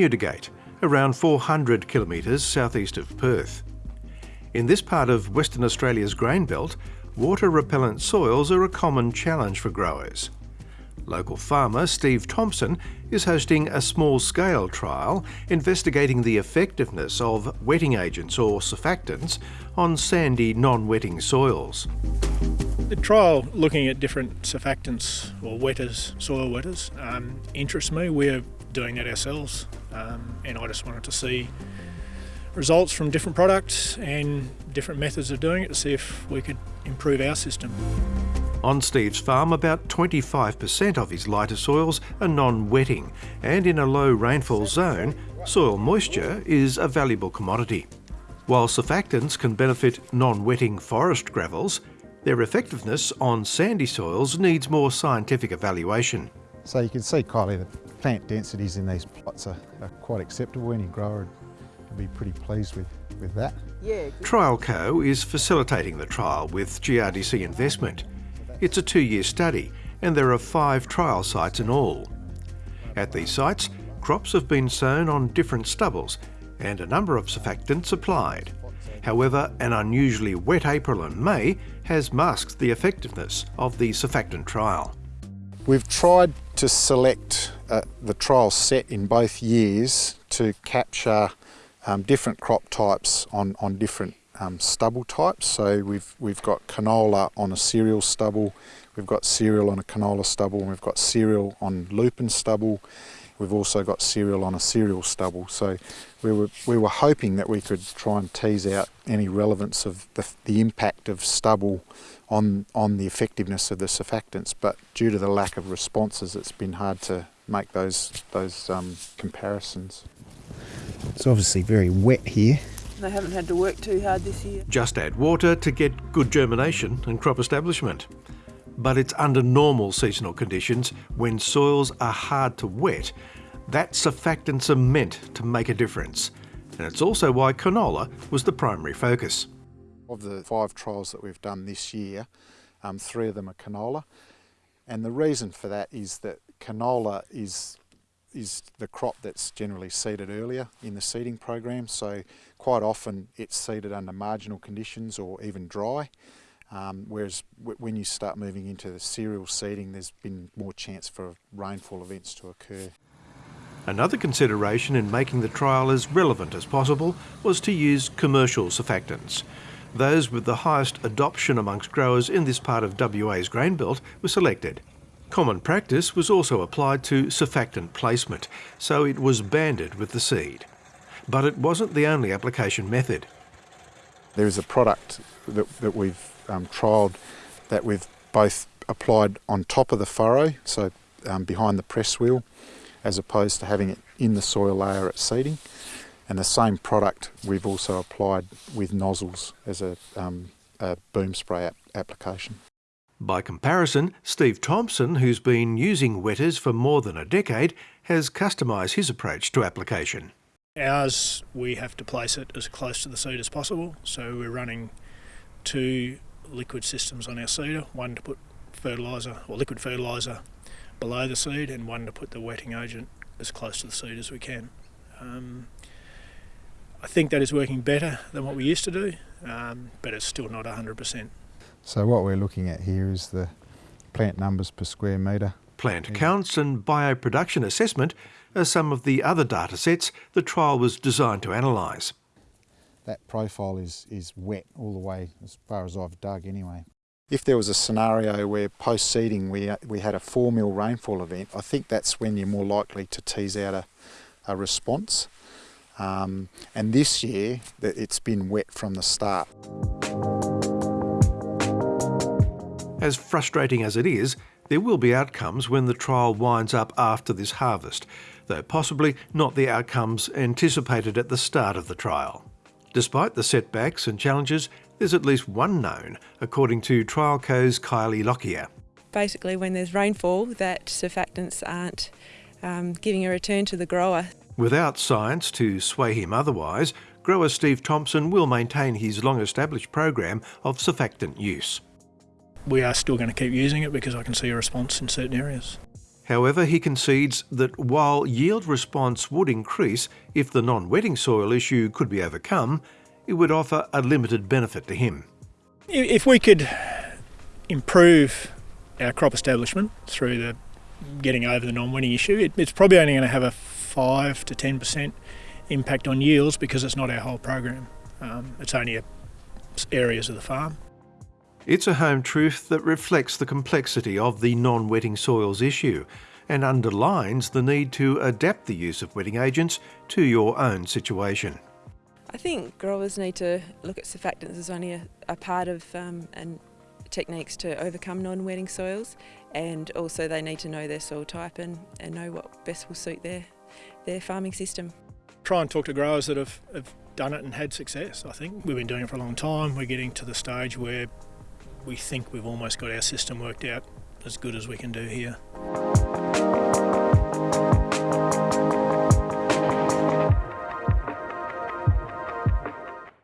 Newdigate, around 400 kilometres southeast of Perth. In this part of Western Australia's grain belt, water-repellent soils are a common challenge for growers. Local farmer Steve Thompson is hosting a small-scale trial investigating the effectiveness of wetting agents or surfactants on sandy non-wetting soils. The trial looking at different surfactants or wetters, soil wetters, um, interests me. We're doing that ourselves um, and I just wanted to see results from different products and different methods of doing it to see if we could improve our system. On Steve's farm, about 25% of his lighter soils are non-wetting, and in a low rainfall zone, soil moisture is a valuable commodity. While surfactants can benefit non-wetting forest gravels, their effectiveness on sandy soils needs more scientific evaluation. So you can see, Kylie, the plant densities in these plots are, are quite acceptable. Any grower would be pretty pleased with, with that. Yeah. TrialCo is facilitating the trial with GRDC investment. It's a two-year study and there are five trial sites in all. At these sites, crops have been sown on different stubbles and a number of surfactants applied. However, an unusually wet April and May has masked the effectiveness of the surfactant trial. We've tried to select uh, the trial set in both years to capture um, different crop types on, on different um, stubble types. So we've, we've got canola on a cereal stubble, we've got cereal on a canola stubble, and we've got cereal on lupin stubble. We've also got cereal on a cereal stubble. So we were, we were hoping that we could try and tease out any relevance of the, the impact of stubble on, on the effectiveness of the surfactants, but due to the lack of responses, it's been hard to make those, those um, comparisons. It's obviously very wet here. They haven't had to work too hard this year. Just add water to get good germination and crop establishment. But it's under normal seasonal conditions, when soils are hard to wet, that surfactants are meant to make a difference. And it's also why canola was the primary focus. Of the five trials that we've done this year, um, three of them are canola. And the reason for that is that canola is is the crop that's generally seeded earlier in the seeding program. So quite often it's seeded under marginal conditions or even dry. Um, whereas when you start moving into the cereal seeding, there's been more chance for rainfall events to occur. Another consideration in making the trial as relevant as possible was to use commercial surfactants. Those with the highest adoption amongst growers in this part of WA's grain belt were selected. Common practice was also applied to surfactant placement, so it was banded with the seed. But it wasn't the only application method. There is a product that, that we've um, trialled that we've both applied on top of the furrow, so um, behind the press wheel, as opposed to having it in the soil layer at seeding. And the same product we've also applied with nozzles as a, um, a boom spray ap application. By comparison, Steve Thompson, who's been using wetters for more than a decade, has customised his approach to application. Ours, we have to place it as close to the seed as possible, so we're running two liquid systems on our seeder, one to put fertiliser or liquid fertiliser below the seed and one to put the wetting agent as close to the seed as we can. Um, I think that is working better than what we used to do, um, but it's still not 100%. So what we're looking at here is the plant numbers per square metre. Plant counts and bioproduction assessment are some of the other data sets the trial was designed to analyse. That profile is, is wet all the way as far as I've dug anyway. If there was a scenario where post-seeding we, we had a 4 mil rainfall event, I think that's when you're more likely to tease out a, a response. Um, and this year, it's been wet from the start. As frustrating as it is, there will be outcomes when the trial winds up after this harvest, though possibly not the outcomes anticipated at the start of the trial. Despite the setbacks and challenges, there's at least one known, according to TrialCo's Kylie Lockyer. Basically, when there's rainfall, that surfactants aren't um, giving a return to the grower. Without science to sway him otherwise, grower Steve Thompson will maintain his long-established program of surfactant use we are still going to keep using it because I can see a response in certain areas. However, he concedes that while yield response would increase if the non-wetting soil issue could be overcome, it would offer a limited benefit to him. If we could improve our crop establishment through the getting over the non-wetting issue, it, it's probably only going to have a five to ten percent impact on yields because it's not our whole program. Um, it's only a, areas of the farm. It's a home truth that reflects the complexity of the non-wetting soils issue and underlines the need to adapt the use of wetting agents to your own situation. I think growers need to look at surfactants as only a, a part of um, and techniques to overcome non-wetting soils and also they need to know their soil type and, and know what best will suit their, their farming system. Try and talk to growers that have, have done it and had success, I think. We've been doing it for a long time. We're getting to the stage where we think we've almost got our system worked out as good as we can do here.